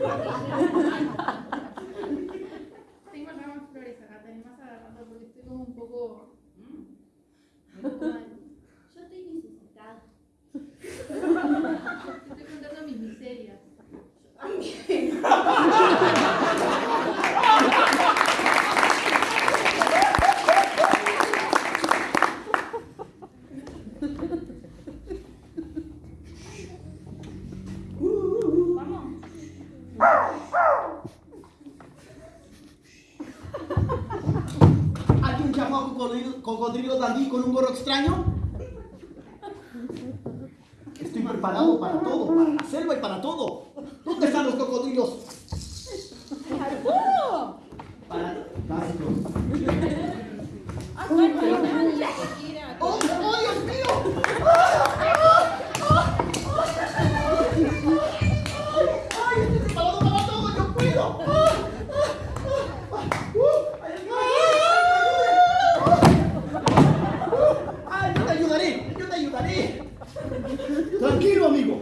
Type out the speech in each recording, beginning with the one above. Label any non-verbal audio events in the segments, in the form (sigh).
(laughs) Tengo ramas flores acá, te animás a porque estoy como un poco. (laughs) un poco mal. Yo estoy necesitada. Te estoy contando mis miserias. Vamos. ¿Hay un cocodrilo, cocodrilo dandí con un gorro extraño? Estoy preparado para todo, para la selva y para todo. ¿Dónde están los cocodrilos? Para... Básico. ¡Oh, oh, Dios mío! ¡Ay, estoy preparado para todo! ¡Yo puedo! ¡Ay, yo te ayudaré! Tranquilo, amigo.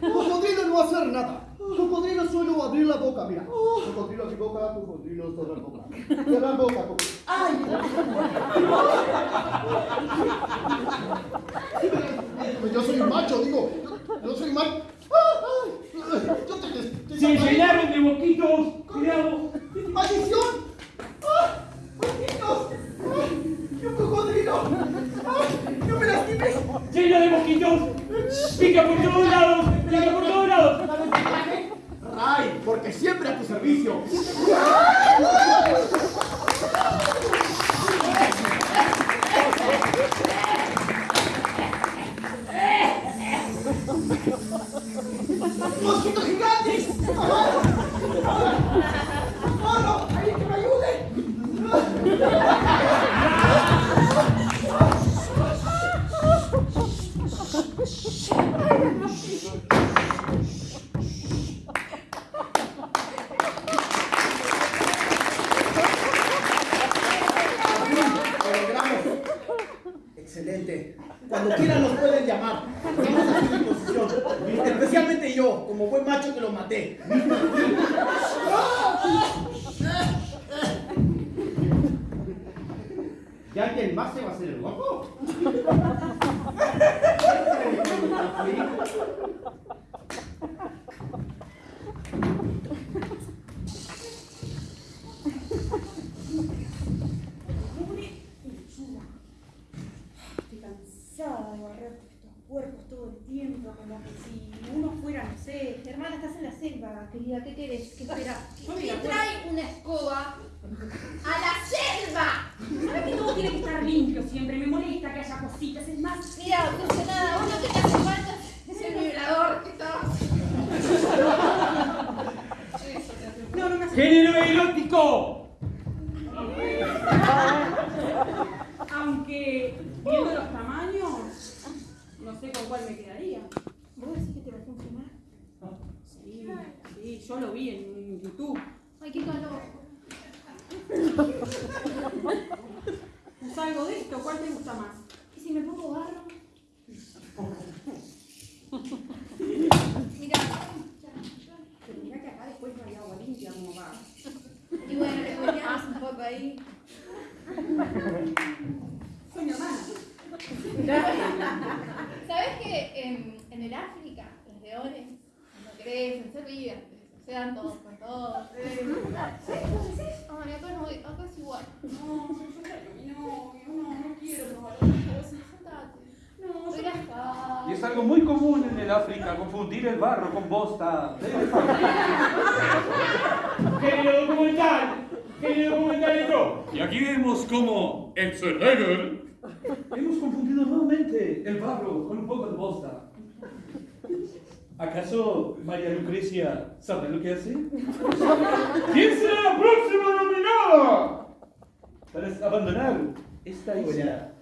Cocodrilo no va a hacer nada. Cocodrilo solo abrir la boca, mira. Cocodrilo mi boca, cocodrilo cerrar boca. Cerrar boca, cocodrilo. ¡Ay! Yo soy un macho, digo. Yo soy macho. Yo te, te, te Se llenaron de boquitos. Cuidado. ¡Maldición! Cuando quieran nos pueden llamar. Estamos a su disposición. Especialmente yo, como buen macho que lo maté. ¿Y alguien más se va a hacer el guapo? Estoy cansada de barrer estos cuerpos todo el tiempo, como que si uno fuera, no sé, hermana, estás en la selva, querida, ¿qué querés? ¿Qué esperás? Puedo- trae una escoba a la selva. ¿Sabes que todo tiene que estar limpio siempre? Me molesta que haya cositas, es más... Mira, no sé nada, vos lo que te hace falta es el vibrador que está. Eso te hace No, no me hace... Género erótico. Aunque, viendo los tamaños, no sé con cuál me quedaría. ¿Vos decís que te va a funcionar? Sí, sí, yo lo vi en YouTube. Ay, qué calor. ¿Usás (laughs) algo de esto? ¿Cuál te gusta más? ¿Y si me pongo barro? (laughs) Mira, Pero mirá que acá después no hay agua limpia como va. y bueno, le poníamos un poco ahí. (laughs) Soy mi hermana. (laughs) ¿Sabes que en, en el África los leones cuando crecen se olvidan, se dan todos con todos? Ay, acá no, acá es igual. No, yo novio, no, no quiero probar. No. Y es algo muy común en el África confundir el barro con bosta de elefante. Género Y aquí vemos cómo en Schwarzenegger hemos confundido nuevamente el barro con un poco de bosta. ¿Acaso María Lucrecia sabe lo que hace? ¿Quién será la próxima nominada? Para abandonar esta isla